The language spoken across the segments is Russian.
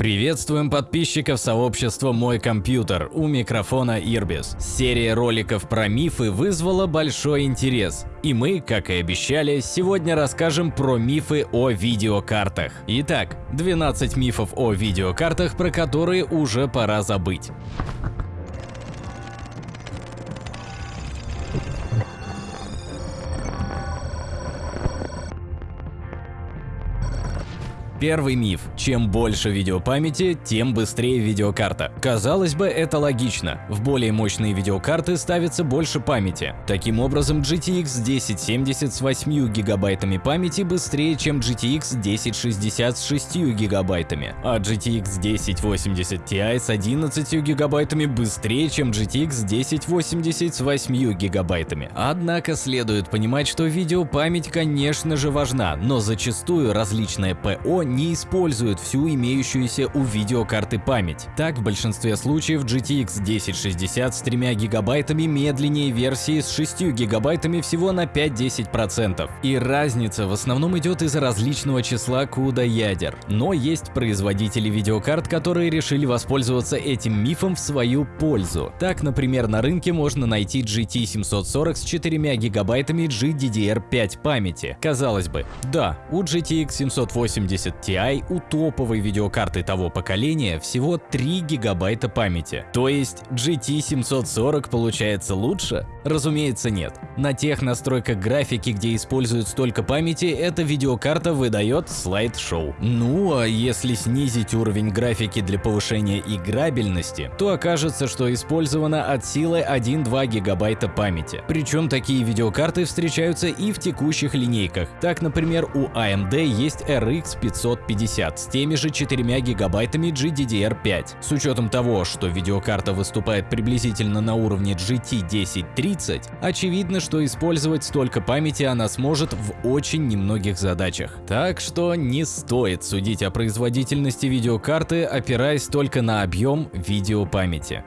Приветствуем подписчиков сообщества «Мой компьютер» у микрофона Ирбис. Серия роликов про мифы вызвала большой интерес. И мы, как и обещали, сегодня расскажем про мифы о видеокартах. Итак, 12 мифов о видеокартах, про которые уже пора забыть. Первый миф. Чем больше видеопамяти, тем быстрее видеокарта. Казалось бы, это логично. В более мощные видеокарты ставится больше памяти. Таким образом, GTX 1070 с 8 гигабайтами памяти быстрее, чем GTX 1060 с 6 гигабайтами, а GTX 1080 Ti с 11 гигабайтами быстрее, чем GTX 1080 с 8 гигабайтами. Однако следует понимать, что видеопамять, конечно же, важна, но зачастую различное ПО не используют всю имеющуюся у видеокарты память. Так, в большинстве случаев GTX 1060 с 3 гигабайтами медленнее версии с 6 гигабайтами всего на 5-10%. И разница в основном идет из-за различного числа CUDA ядер. Но есть производители видеокарт, которые решили воспользоваться этим мифом в свою пользу. Так, например, на рынке можно найти GT 740 с 4 гигабайтами GDDR5 памяти. Казалось бы, да, у GTX 780 Ti у топовой видеокарты того поколения всего 3 гигабайта памяти. То есть GT 740 получается лучше? Разумеется нет. На тех настройках графики, где используют столько памяти, эта видеокарта выдает слайд-шоу. Ну а если снизить уровень графики для повышения играбельности, то окажется, что использовано от силы 1-2 гигабайта памяти. Причем такие видеокарты встречаются и в текущих линейках. Так, например, у AMD есть RX 500 550 с теми же 4 гигабайтами GDDR5. С учетом того, что видеокарта выступает приблизительно на уровне GT 1030, очевидно, что использовать столько памяти она сможет в очень немногих задачах. Так что не стоит судить о производительности видеокарты, опираясь только на объем видеопамяти.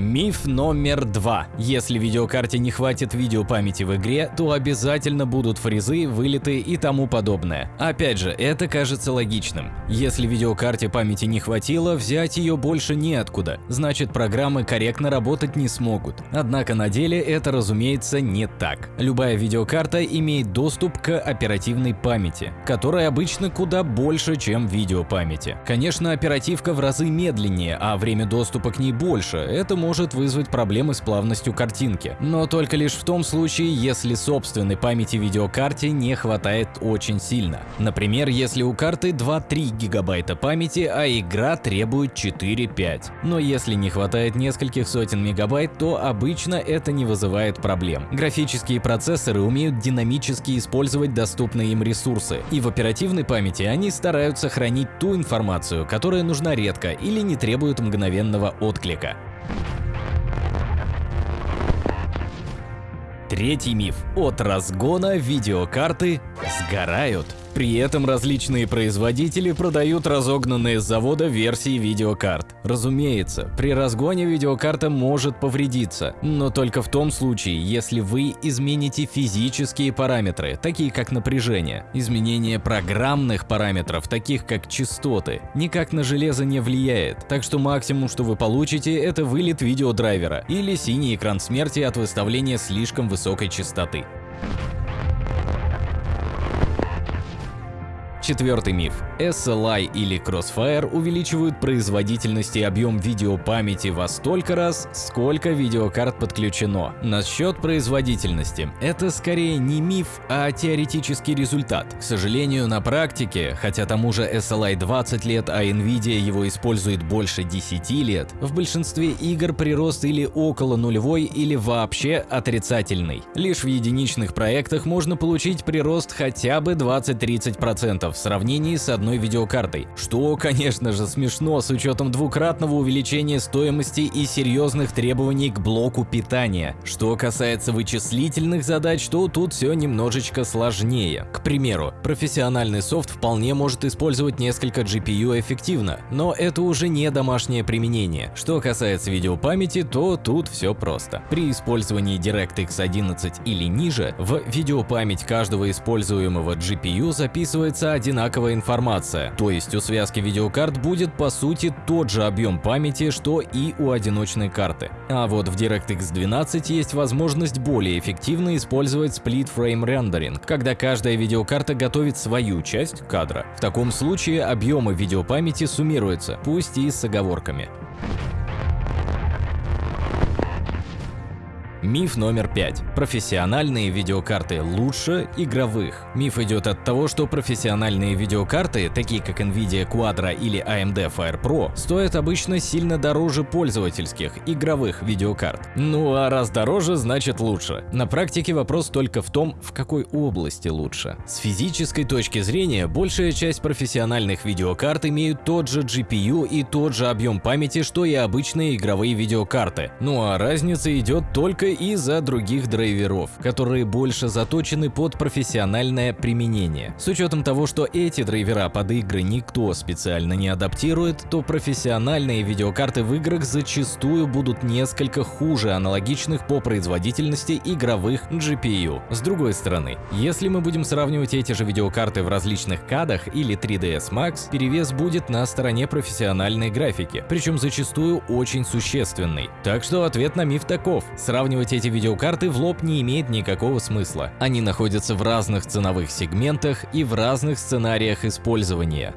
Миф номер два. Если видеокарте не хватит видеопамяти в игре, то обязательно будут фризы, вылеты и тому подобное. Опять же, это кажется логичным. Если видеокарте памяти не хватило, взять ее больше неоткуда, значит программы корректно работать не смогут. Однако на деле это разумеется не так. Любая видеокарта имеет доступ к оперативной памяти, которая обычно куда больше, чем видеопамяти. Конечно, оперативка в разы медленнее, а время доступа к ней больше, это может может вызвать проблемы с плавностью картинки, но только лишь в том случае, если собственной памяти видеокарте не хватает очень сильно. Например, если у карты 2-3 гигабайта памяти, а игра требует 4-5. Но если не хватает нескольких сотен мегабайт, то обычно это не вызывает проблем. Графические процессоры умеют динамически использовать доступные им ресурсы, и в оперативной памяти они стараются хранить ту информацию, которая нужна редко или не требует мгновенного отклика. Третий миф. От разгона видеокарты сгорают. При этом различные производители продают разогнанные с завода версии видеокарт. Разумеется, при разгоне видеокарта может повредиться, но только в том случае, если вы измените физические параметры, такие как напряжение. Изменение программных параметров, таких как частоты, никак на железо не влияет, так что максимум, что вы получите, это вылет видеодрайвера или синий экран смерти от выставления слишком высокой частоты. Четвертый миф. SLI или Crossfire увеличивают производительность и объем видеопамяти во столько раз, сколько видеокарт подключено. Насчет производительности. Это скорее не миф, а теоретический результат. К сожалению, на практике, хотя тому же SLI 20 лет, а Nvidia его использует больше 10 лет, в большинстве игр прирост или около нулевой, или вообще отрицательный. Лишь в единичных проектах можно получить прирост хотя бы 20-30%, в сравнении с одной видеокартой, что, конечно же, смешно с учетом двукратного увеличения стоимости и серьезных требований к блоку питания. Что касается вычислительных задач, то тут все немножечко сложнее. К примеру, профессиональный софт вполне может использовать несколько GPU эффективно, но это уже не домашнее применение. Что касается видеопамяти, то тут все просто. При использовании DirectX 11 или ниже, в видеопамять каждого используемого GPU записывается одинаковая информация, то есть у связки видеокарт будет по сути тот же объем памяти, что и у одиночной карты. А вот в DirectX 12 есть возможность более эффективно использовать Split Frame Rendering, когда каждая видеокарта готовит свою часть кадра. В таком случае объемы видеопамяти суммируются, пусть и с оговорками. Миф номер пять. Профессиональные видеокарты лучше игровых. Миф идет от того, что профессиональные видеокарты, такие как Nvidia Quadro или AMD Fire Pro, стоят обычно сильно дороже пользовательских, игровых видеокарт. Ну а раз дороже, значит лучше. На практике вопрос только в том, в какой области лучше. С физической точки зрения, большая часть профессиональных видеокарт имеют тот же GPU и тот же объем памяти, что и обычные игровые видеокарты. Ну а разница идет только из-за других драйверов, которые больше заточены под профессиональное применение. С учетом того, что эти драйвера под игры никто специально не адаптирует, то профессиональные видеокарты в играх зачастую будут несколько хуже аналогичных по производительности игровых GPU. С другой стороны, если мы будем сравнивать эти же видеокарты в различных кадах или 3ds Max, перевес будет на стороне профессиональной графики, причем зачастую очень существенный. Так что ответ на миф таков. Сравнивать Сравнивать эти видеокарты в лоб не имеет никакого смысла. Они находятся в разных ценовых сегментах и в разных сценариях использования.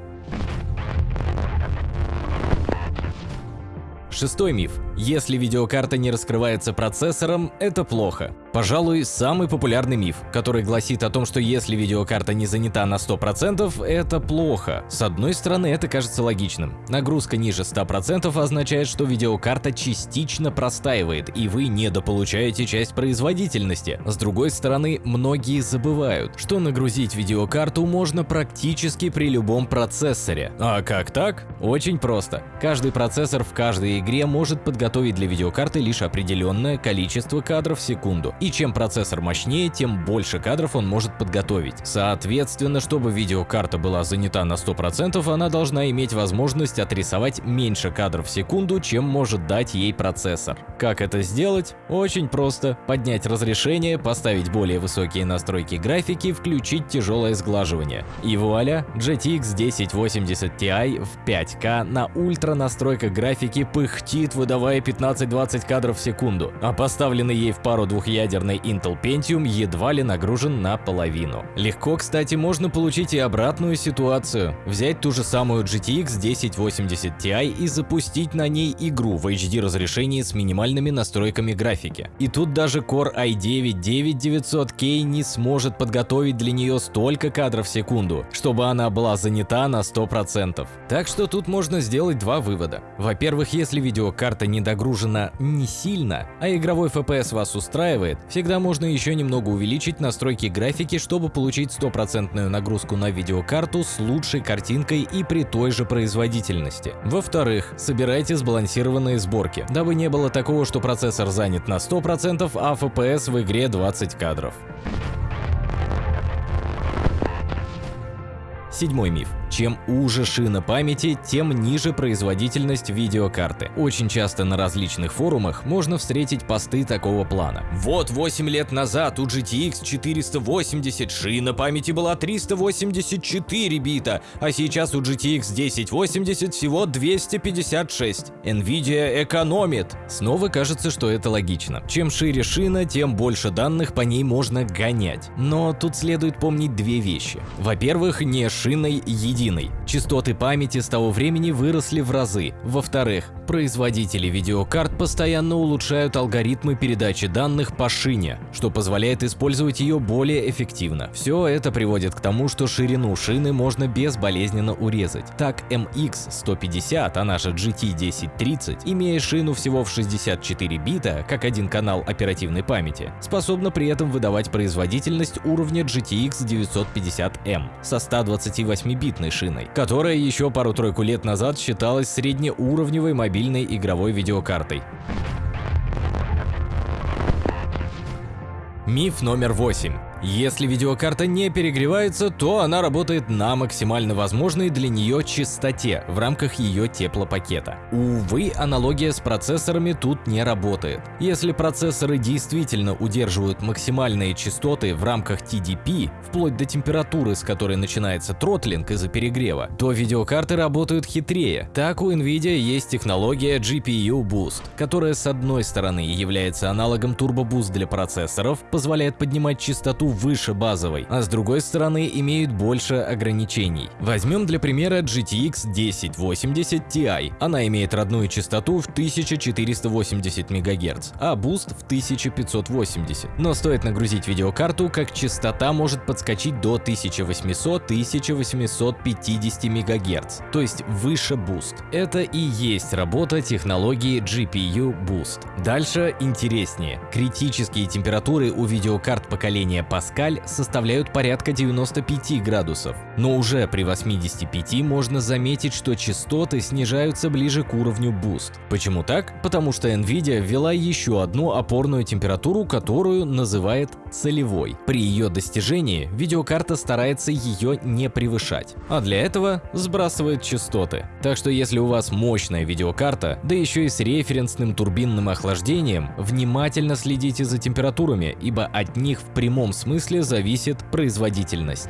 Шестой миф. Если видеокарта не раскрывается процессором, это плохо. Пожалуй, самый популярный миф, который гласит о том, что если видеокарта не занята на 100%, это плохо. С одной стороны, это кажется логичным. Нагрузка ниже 100% означает, что видеокарта частично простаивает, и вы недополучаете часть производительности. С другой стороны, многие забывают, что нагрузить видеокарту можно практически при любом процессоре. А как так? Очень просто. Каждый процессор в каждой игре может подготовить для видеокарты лишь определенное количество кадров в секунду и чем процессор мощнее, тем больше кадров он может подготовить. Соответственно, чтобы видеокарта была занята на 100%, она должна иметь возможность отрисовать меньше кадров в секунду, чем может дать ей процессор. Как это сделать? Очень просто. Поднять разрешение, поставить более высокие настройки графики, включить тяжелое сглаживание. И вуаля, GTX 1080 Ti в 5К на ультра настройках графики пыхтит, выдавая 15-20 кадров в секунду, а поставленный ей в пару двухъядерный ядерный Intel Pentium едва ли нагружен наполовину. Легко, кстати, можно получить и обратную ситуацию. Взять ту же самую GTX 1080 Ti и запустить на ней игру в HD разрешении с минимальными настройками графики. И тут даже Core i9 9900K не сможет подготовить для нее столько кадров в секунду, чтобы она была занята на 100%. Так что тут можно сделать два вывода. Во-первых, если видеокарта не догружена не сильно, а игровой FPS вас устраивает, Всегда можно еще немного увеличить настройки графики, чтобы получить стопроцентную нагрузку на видеокарту с лучшей картинкой и при той же производительности. Во-вторых, собирайте сбалансированные сборки, дабы не было такого, что процессор занят на 100%, а FPS в игре 20 кадров. Седьмой миф. Чем уже шина памяти, тем ниже производительность видеокарты. Очень часто на различных форумах можно встретить посты такого плана. Вот 8 лет назад у GTX 480 шина памяти была 384 бита, а сейчас у GTX 1080 всего 256. Nvidia экономит. Снова кажется, что это логично. Чем шире шина, тем больше данных по ней можно гонять. Но тут следует помнить две вещи. Во-первых, не шиной единой единой. частоты памяти с того времени выросли в разы. Во-вторых, производители видеокарт постоянно улучшают алгоритмы передачи данных по шине, что позволяет использовать ее более эффективно. Все это приводит к тому, что ширину шины можно безболезненно урезать. Так MX150, а наша GT1030, имея шину всего в 64 бита, как один канал оперативной памяти, способна при этом выдавать производительность уровня GTX 950M со 128-битной шиной, которая еще пару-тройку лет назад считалась среднеуровневой мобильной игровой видеокартой. Миф номер 8. Если видеокарта не перегревается, то она работает на максимально возможной для нее частоте в рамках ее теплопакета. Увы, аналогия с процессорами тут не работает. Если процессоры действительно удерживают максимальные частоты в рамках TDP, вплоть до температуры, с которой начинается тротлинг из-за перегрева, то видеокарты работают хитрее. Так у Nvidia есть технология GPU Boost, которая с одной стороны является аналогом Turbo Boost для процессоров, позволяет поднимать частоту выше базовой, а с другой стороны имеют больше ограничений. Возьмем для примера GTX 1080 Ti. Она имеет родную частоту в 1480 МГц, а Boost в 1580. Но стоит нагрузить видеокарту, как частота может подскочить до 1800-1850 МГц, то есть выше Boost. Это и есть работа технологии GPU Boost. Дальше интереснее. Критические температуры у видеокарт поколения Pascal составляют порядка 95 градусов, но уже при 85 можно заметить, что частоты снижаются ближе к уровню Boost. Почему так? Потому что Nvidia ввела еще одну опорную температуру, которую называет целевой. При ее достижении видеокарта старается ее не превышать, а для этого сбрасывает частоты. Так что если у вас мощная видеокарта, да еще и с референсным турбинным охлаждением, внимательно следите за температурами, ибо от них в прямом смысле зависит производительность.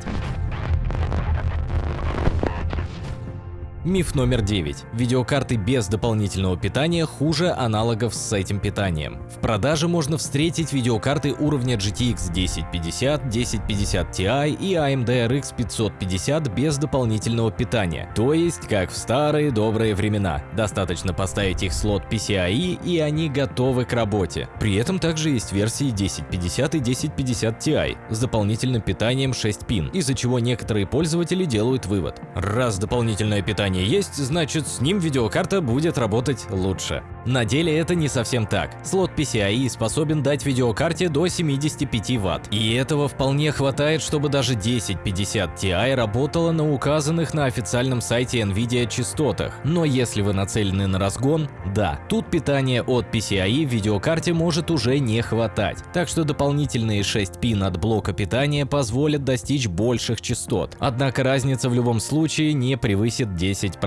Миф номер 9. Видеокарты без дополнительного питания хуже аналогов с этим питанием. В продаже можно встретить видеокарты уровня GTX 1050, 1050 Ti и AMD RX 550 без дополнительного питания, то есть как в старые добрые времена. Достаточно поставить их слот PCIe и они готовы к работе. При этом также есть версии 1050 и 1050 Ti с дополнительным питанием 6 пин, из-за чего некоторые пользователи делают вывод. Раз дополнительное питание питание есть, значит с ним видеокарта будет работать лучше. На деле это не совсем так. Слот PCIe способен дать видеокарте до 75 Вт. И этого вполне хватает, чтобы даже 1050 Ti работала на указанных на официальном сайте Nvidia частотах. Но если вы нацелены на разгон, да, тут питание от PCIe в видеокарте может уже не хватать. Так что дополнительные 6 пин от блока питания позволят достичь больших частот. Однако разница в любом случае не превысит 10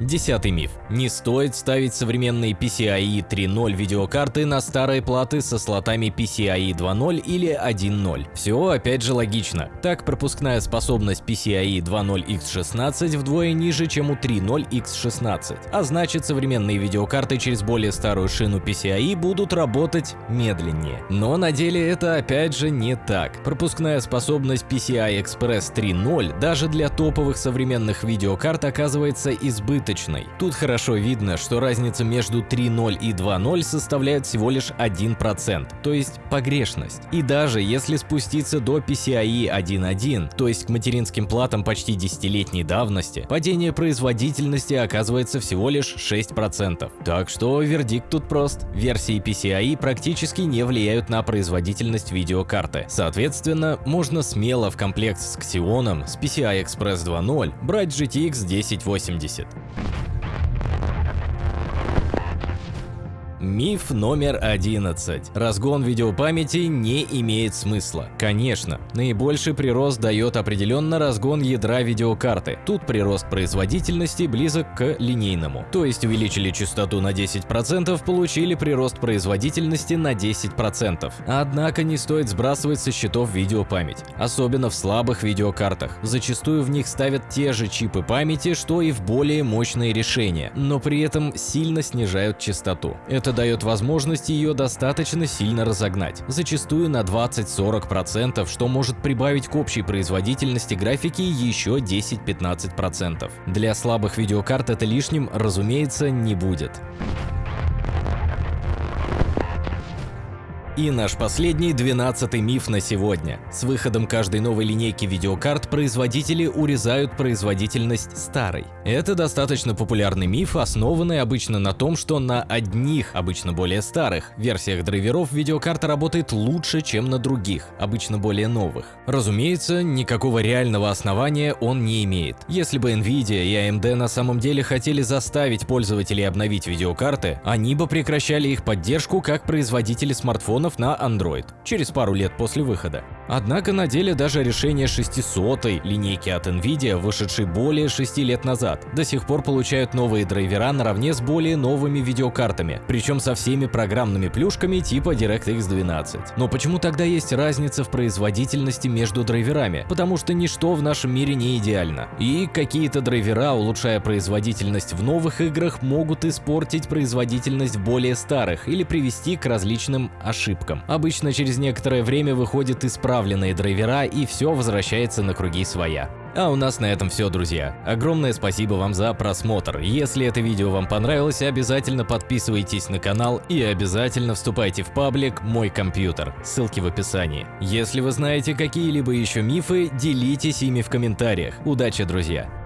Десятый миф. Не стоит ставить современные PCIe 3.0 видеокарты на старые платы со слотами PCIe 2.0 или 1.0. Все опять же логично. Так пропускная способность PCIe 2.0 X16 вдвое ниже, чем у 3.0 X16. А значит современные видеокарты через более старую шину PCIe будут работать медленнее. Но на деле это опять же не так. Пропускная способность PCI Express 3.0 даже для топовых современных видеокарт оказывается избыточной избыточной. Тут хорошо видно, что разница между 3.0 и 2.0 составляет всего лишь 1%, то есть погрешность. И даже если спуститься до PCIe 1.1, то есть к материнским платам почти десятилетней давности, падение производительности оказывается всего лишь 6%. Так что вердикт тут прост. Версии PCIe практически не влияют на производительность видеокарты. Соответственно, можно смело в комплект с Xeon, с PCI Express 2.0 брать GTX 1080. Thank you. Миф номер 11. Разгон видеопамяти не имеет смысла. Конечно, наибольший прирост дает определенно разгон ядра видеокарты. Тут прирост производительности близок к линейному. То есть увеличили частоту на 10%, получили прирост производительности на 10%. Однако не стоит сбрасывать со счетов видеопамять, особенно в слабых видеокартах. Зачастую в них ставят те же чипы памяти, что и в более мощные решения, но при этом сильно снижают частоту. Это это дает возможность ее достаточно сильно разогнать, зачастую на 20-40%, что может прибавить к общей производительности графики еще 10-15%. Для слабых видеокарт это лишним, разумеется, не будет. И наш последний, двенадцатый миф на сегодня. С выходом каждой новой линейки видеокарт производители урезают производительность старой. Это достаточно популярный миф, основанный обычно на том, что на одних, обычно более старых, версиях драйверов видеокарта работает лучше, чем на других, обычно более новых. Разумеется, никакого реального основания он не имеет. Если бы Nvidia и AMD на самом деле хотели заставить пользователей обновить видеокарты, они бы прекращали их поддержку как производители смартфонов на Android через пару лет после выхода. Однако на деле даже решение 600-й линейки от Nvidia, вышедшей более 6 лет назад, до сих пор получают новые драйвера наравне с более новыми видеокартами, причем со всеми программными плюшками типа DirectX 12. Но почему тогда есть разница в производительности между драйверами? Потому что ничто в нашем мире не идеально. И какие-то драйвера, улучшая производительность в новых играх, могут испортить производительность в более старых или привести к различным ошибкам. Обычно через некоторое время выходят исправленные драйвера и все возвращается на круги своя. А у нас на этом все, друзья. Огромное спасибо вам за просмотр. Если это видео вам понравилось, обязательно подписывайтесь на канал и обязательно вступайте в паблик «Мой компьютер». Ссылки в описании. Если вы знаете какие-либо еще мифы, делитесь ими в комментариях. Удачи, друзья!